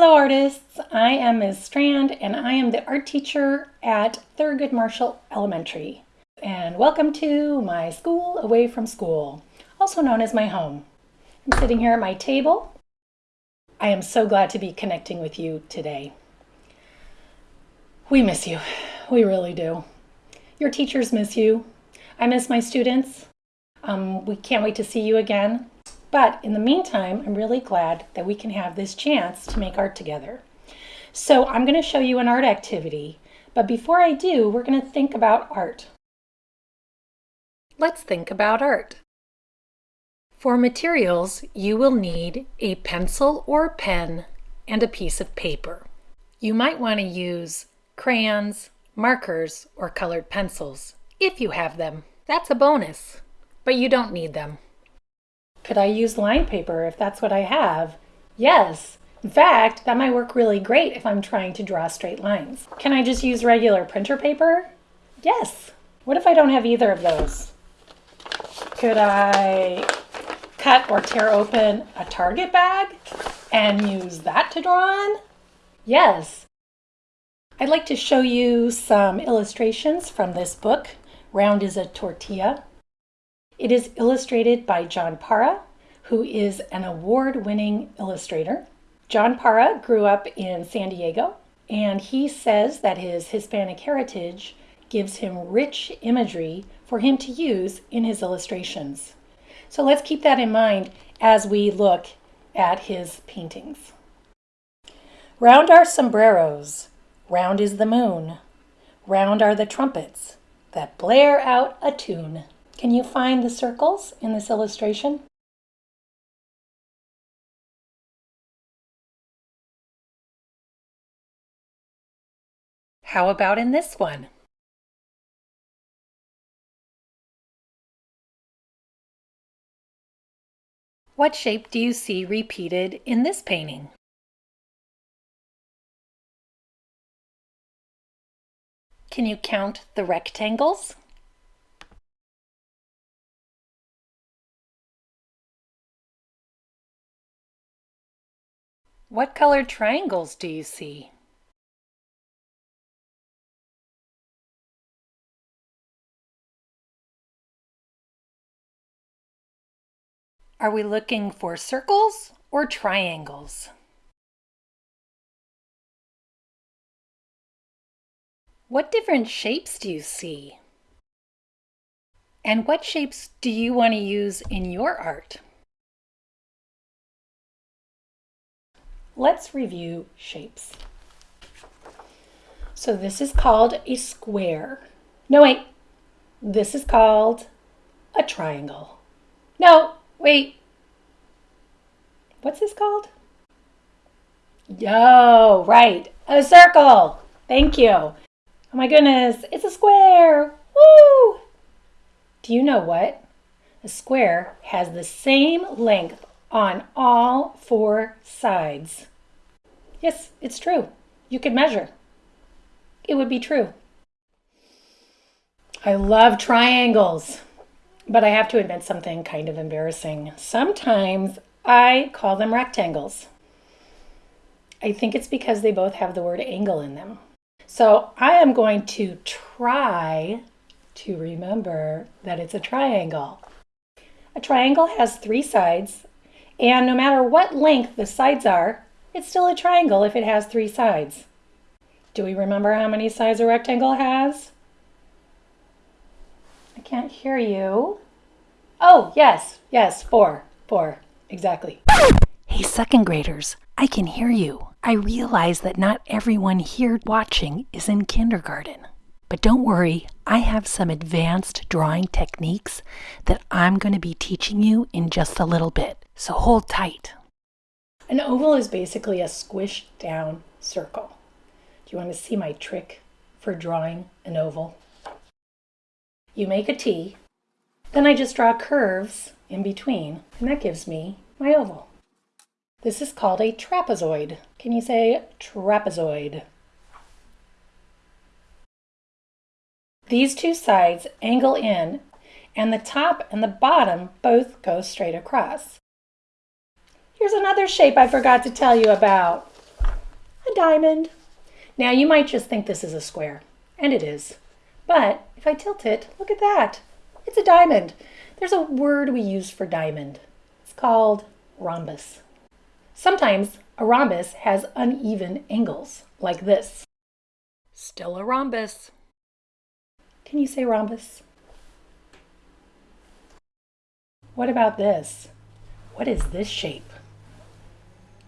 Hello artists, I am Ms. Strand and I am the art teacher at Thurgood Marshall Elementary. And welcome to my school away from school, also known as my home. I'm sitting here at my table. I am so glad to be connecting with you today. We miss you, we really do. Your teachers miss you. I miss my students. Um, we can't wait to see you again. But in the meantime, I'm really glad that we can have this chance to make art together. So I'm going to show you an art activity, but before I do, we're going to think about art. Let's think about art. For materials, you will need a pencil or pen and a piece of paper. You might want to use crayons, markers, or colored pencils, if you have them. That's a bonus, but you don't need them. Could I use line paper if that's what I have? Yes. In fact, that might work really great if I'm trying to draw straight lines. Can I just use regular printer paper? Yes. What if I don't have either of those? Could I cut or tear open a Target bag and use that to draw on? Yes. I'd like to show you some illustrations from this book, Round is a Tortilla. It is illustrated by John Parra, who is an award-winning illustrator. John Parra grew up in San Diego, and he says that his Hispanic heritage gives him rich imagery for him to use in his illustrations. So let's keep that in mind as we look at his paintings. Round are sombreros, round is the moon, round are the trumpets that blare out a tune. Can you find the circles in this illustration? How about in this one? What shape do you see repeated in this painting? Can you count the rectangles? What colored triangles do you see? Are we looking for circles or triangles? What different shapes do you see? And what shapes do you want to use in your art? Let's review shapes. So this is called a square. No, wait. This is called a triangle. No, wait. What's this called? Yo, right. A circle. Thank you. Oh my goodness, it's a square. Woo! Do you know what? A square has the same length on all four sides. Yes, it's true. You could measure. It would be true. I love triangles, but I have to admit something kind of embarrassing. Sometimes I call them rectangles. I think it's because they both have the word angle in them. So I am going to try to remember that it's a triangle. A triangle has three sides and no matter what length the sides are, it's still a triangle if it has three sides. Do we remember how many sides a rectangle has? I can't hear you. Oh, yes, yes, four, four, exactly. Hey, second graders, I can hear you. I realize that not everyone here watching is in kindergarten. But don't worry, I have some advanced drawing techniques that I'm going to be teaching you in just a little bit. So hold tight. An oval is basically a squished down circle. Do you want to see my trick for drawing an oval? You make a T, then I just draw curves in between, and that gives me my oval. This is called a trapezoid. Can you say trapezoid? These two sides angle in, and the top and the bottom both go straight across. Here's another shape I forgot to tell you about. a diamond. Now you might just think this is a square, and it is. But if I tilt it, look at that. It's a diamond. There's a word we use for diamond. It's called rhombus. Sometimes a rhombus has uneven angles, like this. Still a rhombus. Can you say rhombus? What about this? What is this shape?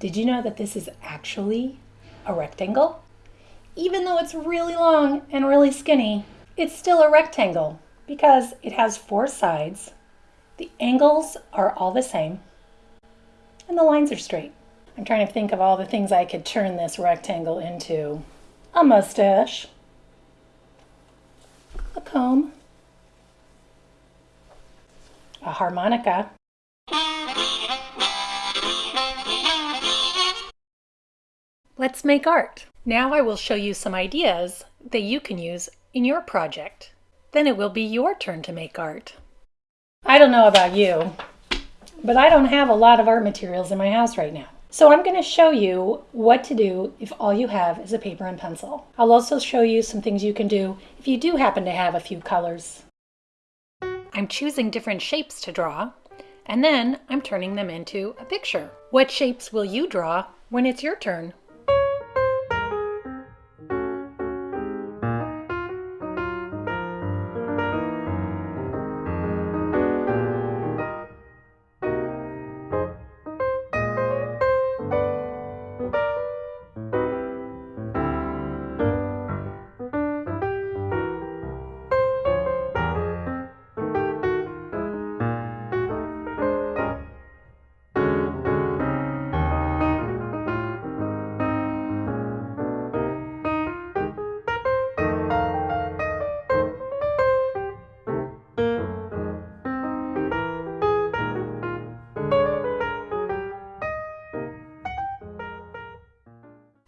Did you know that this is actually a rectangle? Even though it's really long and really skinny, it's still a rectangle because it has four sides, the angles are all the same, and the lines are straight. I'm trying to think of all the things I could turn this rectangle into. A mustache, a comb, a harmonica, Let's make art. Now I will show you some ideas that you can use in your project. Then it will be your turn to make art. I don't know about you, but I don't have a lot of art materials in my house right now. So I'm going to show you what to do if all you have is a paper and pencil. I'll also show you some things you can do if you do happen to have a few colors. I'm choosing different shapes to draw, and then I'm turning them into a picture. What shapes will you draw when it's your turn?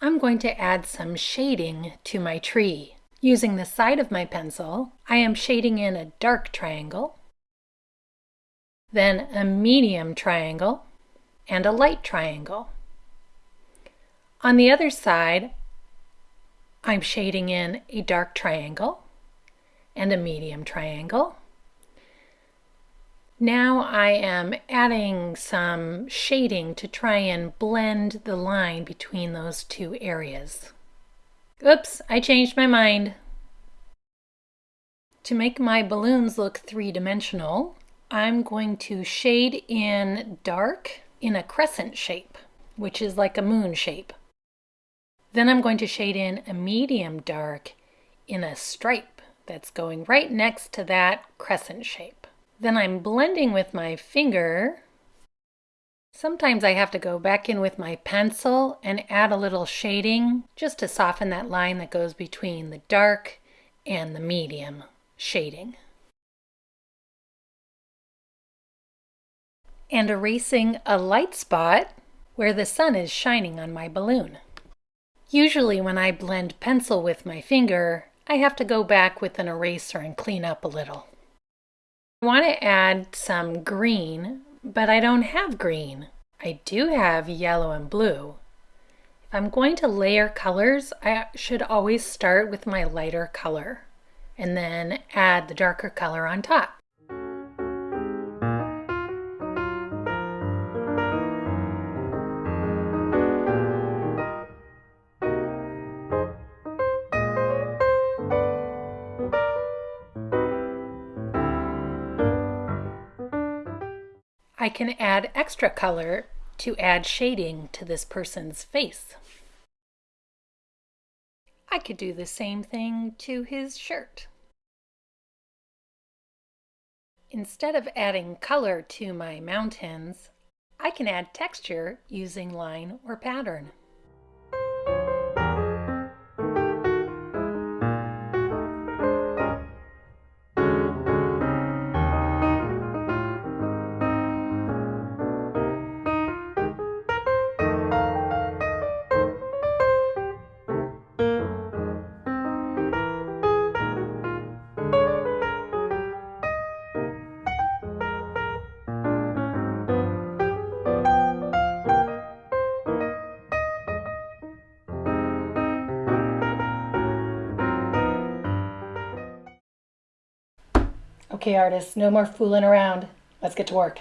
I'm going to add some shading to my tree. Using the side of my pencil, I am shading in a dark triangle, then a medium triangle, and a light triangle. On the other side, I'm shading in a dark triangle and a medium triangle now I am adding some shading to try and blend the line between those two areas. Oops, I changed my mind. To make my balloons look three-dimensional, I'm going to shade in dark in a crescent shape, which is like a moon shape. Then I'm going to shade in a medium dark in a stripe that's going right next to that crescent shape. Then I'm blending with my finger. Sometimes I have to go back in with my pencil and add a little shading just to soften that line that goes between the dark and the medium shading. And erasing a light spot where the sun is shining on my balloon. Usually when I blend pencil with my finger, I have to go back with an eraser and clean up a little. I want to add some green, but I don't have green. I do have yellow and blue. If I'm going to layer colors, I should always start with my lighter color and then add the darker color on top. I can add extra color to add shading to this person's face. I could do the same thing to his shirt. Instead of adding color to my mountains, I can add texture using line or pattern. Okay, artists, no more fooling around. Let's get to work.